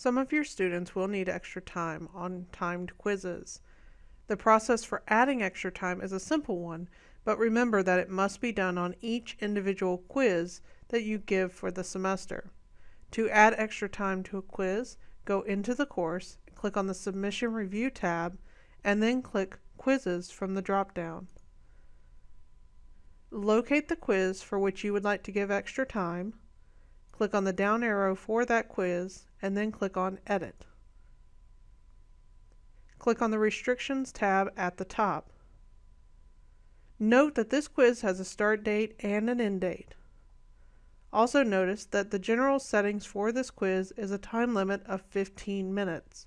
Some of your students will need extra time on timed quizzes. The process for adding extra time is a simple one, but remember that it must be done on each individual quiz that you give for the semester. To add extra time to a quiz, go into the course, click on the Submission Review tab, and then click Quizzes from the drop-down. Locate the quiz for which you would like to give extra time, click on the down arrow for that quiz, and then click on Edit. Click on the Restrictions tab at the top. Note that this quiz has a start date and an end date. Also notice that the general settings for this quiz is a time limit of 15 minutes.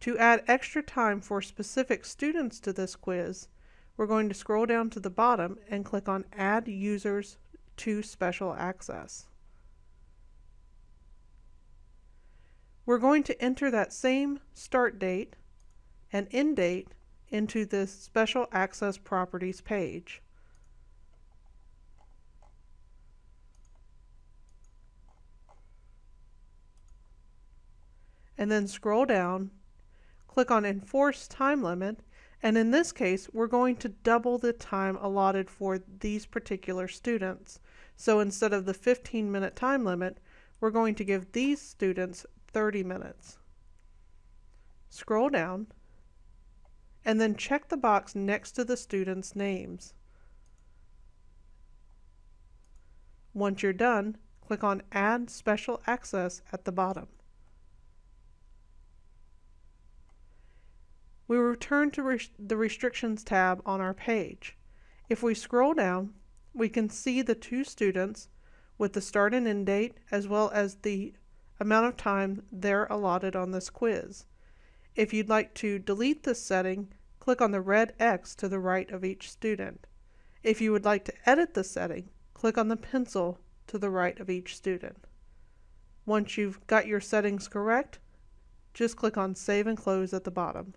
To add extra time for specific students to this quiz, we're going to scroll down to the bottom and click on Add Users to Special Access. We're going to enter that same start date and end date into this Special Access Properties page. And then scroll down, click on Enforce Time Limit, and in this case, we're going to double the time allotted for these particular students. So instead of the 15 minute time limit, we're going to give these students 30 minutes. Scroll down and then check the box next to the students' names. Once you're done, click on Add Special Access at the bottom. We return to res the Restrictions tab on our page. If we scroll down, we can see the two students with the start and end date as well as the amount of time they're allotted on this quiz. If you'd like to delete this setting, click on the red X to the right of each student. If you would like to edit the setting, click on the pencil to the right of each student. Once you've got your settings correct, just click on Save and Close at the bottom.